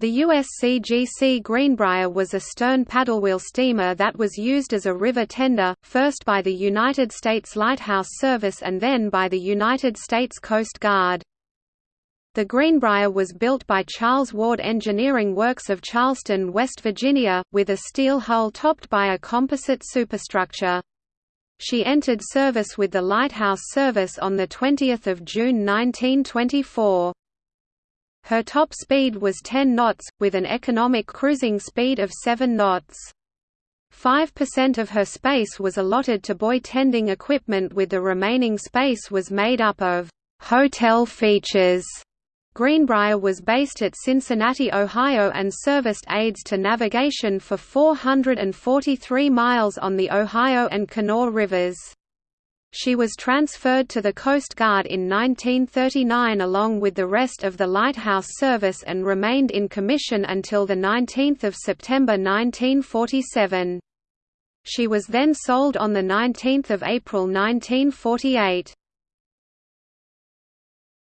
The USCGC Greenbrier was a stern paddlewheel steamer that was used as a river tender, first by the United States Lighthouse Service and then by the United States Coast Guard. The Greenbrier was built by Charles Ward Engineering Works of Charleston, West Virginia, with a steel hull topped by a composite superstructure. She entered service with the Lighthouse Service on 20 June 1924. Her top speed was 10 knots, with an economic cruising speed of 7 knots. 5% of her space was allotted to buoy tending equipment with the remaining space was made up of «hotel features». Greenbrier was based at Cincinnati, Ohio and serviced aids to navigation for 443 miles on the Ohio and Kanawha rivers. She was transferred to the Coast Guard in 1939 along with the rest of the Lighthouse Service and remained in commission until 19 September 1947. She was then sold on 19 April 1948.